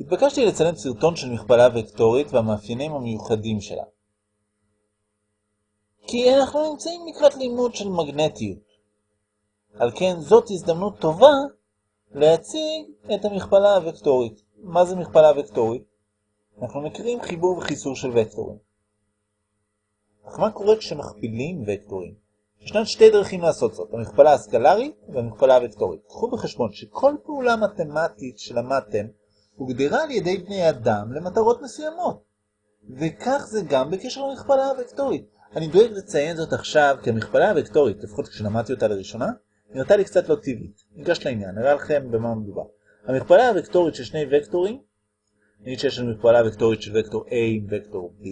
התבקשתי לצלם סרטון של מכפלה וקטורית והמאפיינים המיוחדים שלה. כי אנחנו נמצאים לקראת לימוד של מגנטיות. על כן זאת הזדמנות טובה להציג את המכפלה הוקטורית. מה זה מכפלה וקטורית? אנחנו מכירים חיבור וחיסור של וקטורים. אך מה קורה כשמכפילים וקטורים? ישנן שתי דרכים לעשות זאת, המכפלה הסקלרית והמכפלה הוקטורית. קחו בחשבון שכל פעולה מתמטית שלמדתם הוגדרה על ידי בני אדם למטרות מסוימות. וכך זה גם בקשר למכפלה הוקטורית. אני דואג לציין זאת עכשיו כי המכפלה הוקטורית, לפחות כשלמדתי אותה לראשונה, נראתה לי קצת לא טבעית. ניגש לעניין, נראה לכם במה מדובר. המכפלה הוקטורית של שני וקטורים, נגיד שיש לנו מכפלה וקטורית של וקטור A עם וקטור B,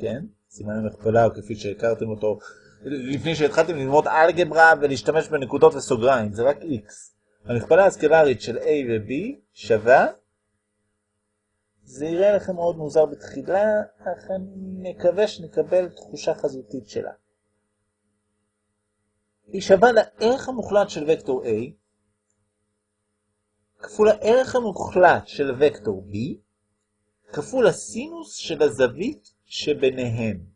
כן? סימן המכפלה הוא כפי שהכרתם אותו לפני שהתחלתם ללמוד אלגברה ולהשתמש בנקודות וסוגריים, זה רק X. המכפלה הסקלרית של A ו-B שווה, זה יראה לכם מאוד מוזר בתחילה, אך אני מקווה שנקבל תחושה חזותית שלה. היא שווה לערך המוחלט של וקטור A כפול הערך המוחלט של וקטור B כפול הסינוס של הזווית שביניהם.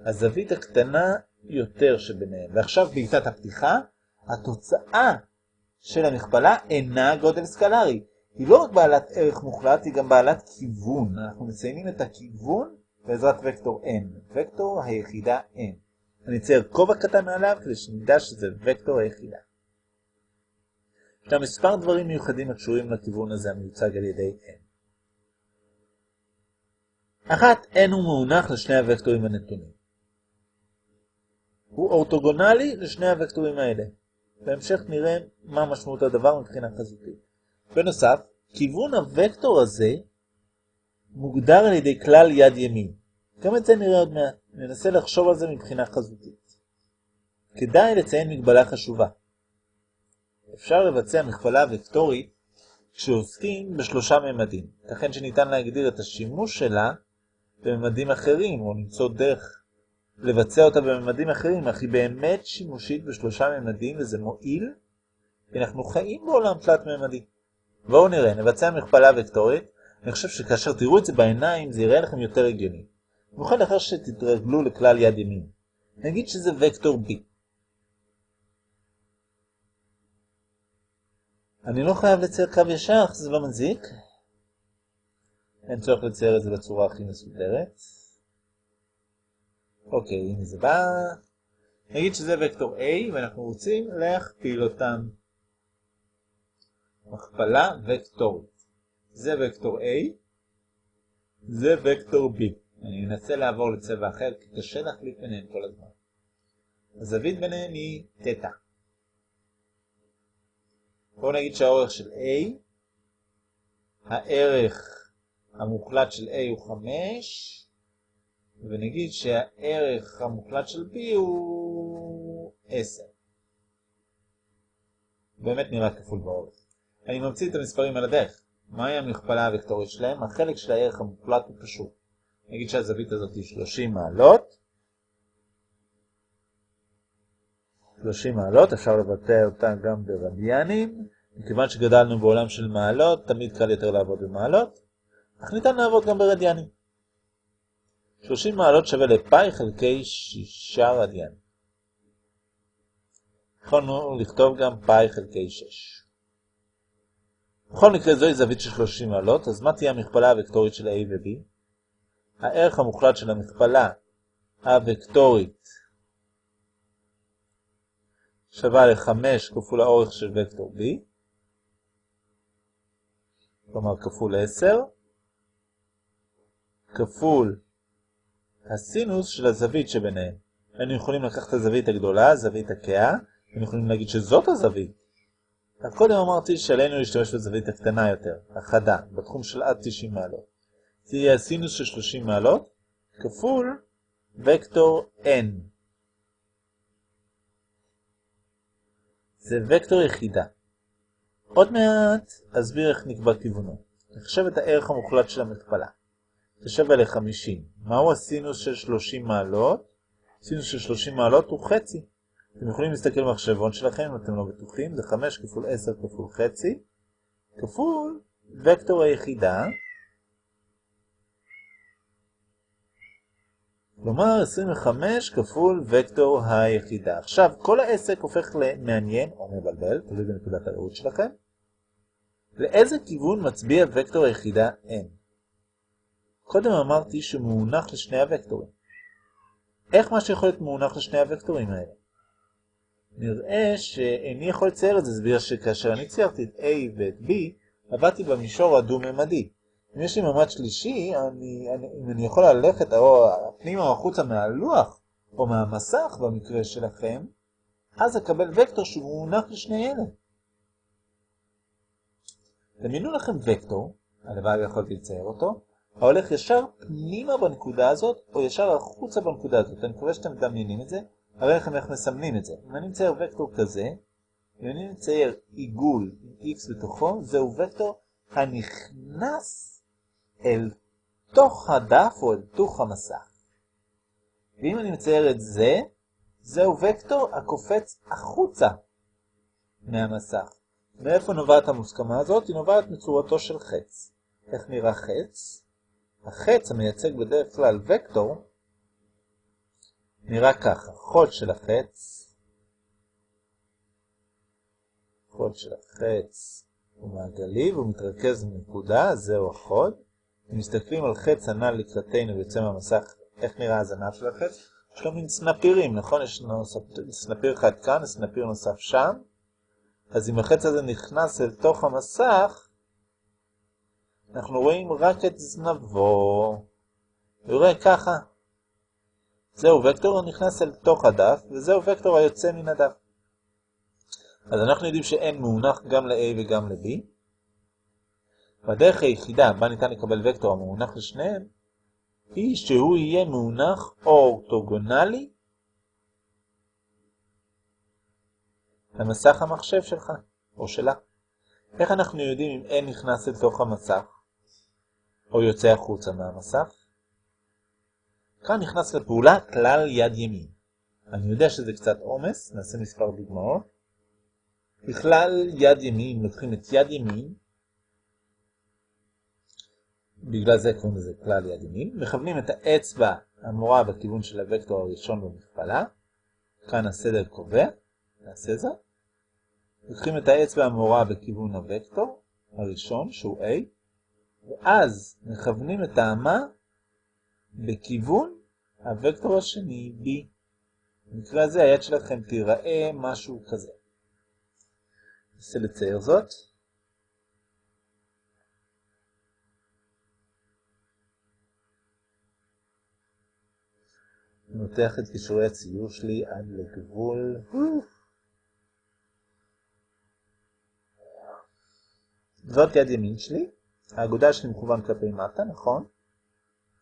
הזווית הקטנה יותר שביניהם. ועכשיו בעיטת הפתיחה, התוצאה של המכפלה אינה גודל סקלרי. היא לא רק בעלת ערך מוחלט, היא גם בעלת כיוון. אנחנו מציינים את הכיוון בעזרת וקטור n, וקטור היחידה n. אני אצייר כובע קטן מעליו כדי שנדע שזה וקטור היחידה. יש לנו מספר דברים מיוחדים הקשורים לכיוון הזה המיוצג על ידי n. אחת, n הוא מאונח לשני הוקטורים הנתונים. הוא אורתוגונלי לשני הוקטורים האלה. בהמשך נראה מה משמעות הדבר מבחינה חזותית. בנוסף, כיוון הוקטור הזה מוגדר על ידי כלל יד ימין. גם את זה נראה עוד מעט. ננסה לחשוב על זה מבחינה חזותית. כדאי לציין מגבלה חשובה. אפשר לבצע מכפלה וקטורית כשעוסקים בשלושה ממדים. לכן שניתן להגדיר את השימוש שלה בממדים אחרים, או למצוא דרך לבצע אותה בממדים אחרים, אך היא באמת שימושית בשלושה ממדים, וזה מועיל, כי אנחנו חיים בעולם תלת ממדי. בואו נראה, נבצע מכפלה וקטורית. אני חושב שכאשר תראו את זה בעיניים, זה יראה לכם יותר הגיוני. במיוחד לאחר שתתרגלו לכלל יד ימין. נגיד שזה וקטור B. אני לא חייב לצייר קו ישר, זה לא מזיק. אין צורך לצייר את זה בצורה הכי מסודרת. אוקיי, הנה זה בא. נגיד שזה וקטור A, ואנחנו רוצים להכפיל אותם. מכפלה וקטורית. זה וקטור A, זה וקטור B. אני אנסה לעבור לצבע אחר, כי קשה להחליף ביניהם כל הזמן. הזווית ביניהם היא תטא. בואו נגיד שהאורך של A, הערך המוחלט של A הוא 5, ונגיד שהערך המוחלט של B הוא 10. באמת נראה כפול באורך. אני ממציא את המספרים על הדרך. מהי המכפלה הוקטורית שלהם? החלק של הערך המוחלט הוא פשוט. נגיד שהזווית הזאת היא 30 מעלות. 30 מעלות, אפשר לבטא אותה גם ברדיאנים. מכיוון שגדלנו בעולם של מעלות, תמיד קל יותר לעבוד במעלות, אך ניתן לעבוד גם ברדיאנים. 30 מעלות שווה לפאי חלקי 6 רדיאן. יכולנו לכתוב גם פאי חלקי 6. בכל מקרה זוהי זווית של 30 מעלות, אז מה תהיה המכפלה הוקטורית של A ו-B? הערך המוחלט של המכפלה הוקטורית שווה ל-5 כפול האורך של וקטור B, כלומר כפול 10, כפול הסינוס של הזווית שביניהם. היינו יכולים לקחת את הזווית הגדולה, זווית הקאה, היינו יכולים להגיד שזאת הזווית. אז קודם אמרתי שעלינו להשתמש בזווית הקטנה יותר, החדה, בתחום של עד 90 מעלות. זה יהיה הסינוס של 30 מעלות, כפול וקטור n. זה וקטור יחידה. עוד מעט אסביר איך נקבע כיוונו. נחשב את הערך המוחלט של המכפלה. זה שווה ל-50. מהו הסינוס של 30 מעלות? סינוס של 30 מעלות הוא חצי. אתם יכולים להסתכל במחשבון שלכם אם אתם לא בטוחים, זה 5 כפול 10 כפול חצי, כפול וקטור היחידה, כלומר 25 כפול וקטור היחידה. עכשיו, כל העסק הופך למעניין או מבלבל, תלוי בנקודת הראות שלכם. לאיזה כיוון מצביע וקטור היחידה n? קודם אמרתי שהוא מונח לשני הוקטורים. איך מה שיכול להיות מונח לשני הוקטורים האלה? נראה שאיני יכול לצייר את זה, זה בגלל שכאשר אני ציירתי את A ואת B, עבדתי במישור הדו-ממדי. אם יש לי ממד שלישי, אני, אני, אם אני יכול ללכת או פנימה או החוצה מהלוח, או מהמסך במקרה שלכם, אז אקבל וקטור שהוא מונח לשני אלה. דמיינו לכם וקטור, הלוואי יכולתי לצייר אותו, ההולך ישר פנימה בנקודה הזאת, או ישר החוצה בנקודה הזאת. אני מקווה שאתם מדמיינים את זה, הרי לכם איך מסמנים את זה. אם אני מצייר וקטור כזה, אם אני מצייר עיגול עם x בתוכו, זהו וקטור הנכנס אל תוך הדף או אל תוך המסך. ואם אני מצייר את זה, זהו וקטור הקופץ החוצה מהמסך. מאיפה נובעת המוסכמה הזאת? היא נובעת מצורתו של חץ. איך נראה חץ? החץ המייצג בדרך כלל וקטור נראה ככה, חוד של החץ, חוד של החץ הוא מעגלי והוא מתרכז בנקודה, זהו החוד. אם מסתכלים על חץ הנ"ל לקראתנו ויוצא מהמסך, איך נראה הזנב של החץ? יש לו מין סנפירים, נכון? יש סנפיר אחד כאן, סנפיר נוסף שם. אז אם החץ הזה נכנס אל תוך המסך, אנחנו רואים רק את זנבו. רואה ככה. זהו וקטור הנכנס אל תוך הדף, וזהו וקטור היוצא מן הדף. אז אנחנו יודעים שאין מונח גם ל-A וגם ל-B. והדרך היחידה בה ניתן לקבל וקטור המונח לשניהם, היא שהוא יהיה מונח אורתוגונלי למסך המחשב שלך, או שלה. איך אנחנו יודעים אם n נכנס לתוך המסך, או יוצא החוצה מהמסך? כאן נכנס לפעולה כלל יד ימין. אני יודע שזה קצת עומס, נעשה מספר דוגמאות. בכלל יד ימין, לוקחים את יד ימין, בגלל זה קוראים לזה כלל יד ימין, מכוונים את האצבע המורה בכיוון של הוקטור הראשון במכפלה, כאן הסדר קובע, נעשה זאת. לוקחים את האצבע המורה בכיוון הוקטור הראשון, שהוא A, ואז מכוונים את האמה בכיוון הוקטור השני, B. במקרה הזה היד שלכם תיראה משהו כזה. ננסה לצייר זאת. נותח את קישורי הציור שלי עד לגבול. זאת יד ימין שלי, האגודה שלי מכוון כלפי מטה, נכון?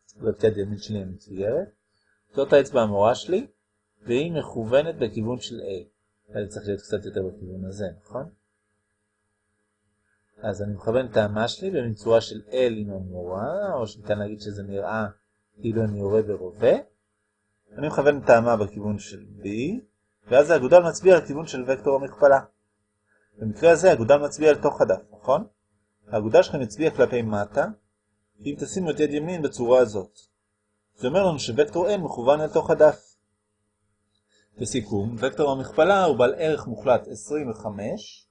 זאת יד ימין שלי המצוירת. זאת האצבע המורה שלי, והיא מכוונת בכיוון של A. זה צריך להיות קצת יותר בכיוון הזה, נכון? אז אני מכוון את האמה שלי בצורה של L עם המורה, או שניתן להגיד שזה נראה כאילו אני יורה ורובה. אני מכוון את האמה בכיוון של B, ואז האגודל מצביע על כיוון של וקטור המכפלה. במקרה הזה האגודל מצביע על תוך הדף, נכון? האגודה שלכם מצביע כלפי מטה, אם תשימו את יד ימין בצורה הזאת. זה אומר לנו שווקטור n מכוון אל תוך הדף. לסיכום, וקטור המכפלה הוא בעל ערך מוחלט 25,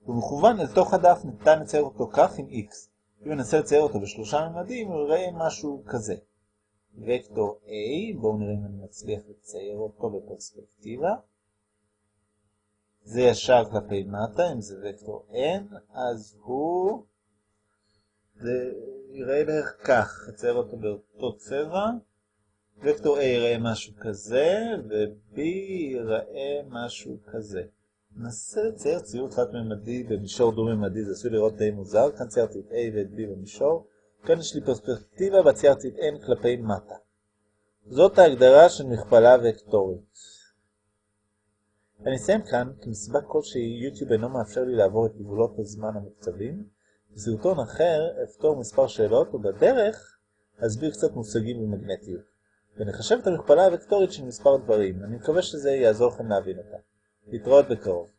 הוא מכוון אל תוך הדף, ניתן לצייר אותו כך עם x. אם ננסה לצייר אותו בשלושה ממדים, יראה משהו כזה. וקטור A, בואו נראה אם אני מצליח לצייר אותו בפרספקטיבה. זה ישר כלפי מטה, אם זה וקטור n, אז הוא... זה יראה בערך כך, נצייר אותו באותו צבע. וקטור A יראה משהו כזה, ו-B יראה משהו כזה. ננסה לצייר ציור תלת-ממדי במישור דו-ממדי, זה עשוי לראות די מוזר, כאן ציירתי את A ואת B במישור, כאן יש לי פרספקטיבה וציירתי את N כלפי מטה. זאת ההגדרה של מכפלה וקטורית. אני אסיים כאן, כי מסיבה כלשהי יוטיוב אינו מאפשר לי לעבור את גבולות הזמן המוקצבים. בסרטון אחר אפתור מספר שאלות, ובדרך אסביר קצת מושגים במגנטיות. ונחשב את המכפלה הוקטורית של מספר דברים. אני מקווה שזה יעזור לכם להבין אותה. להתראות בקרוב.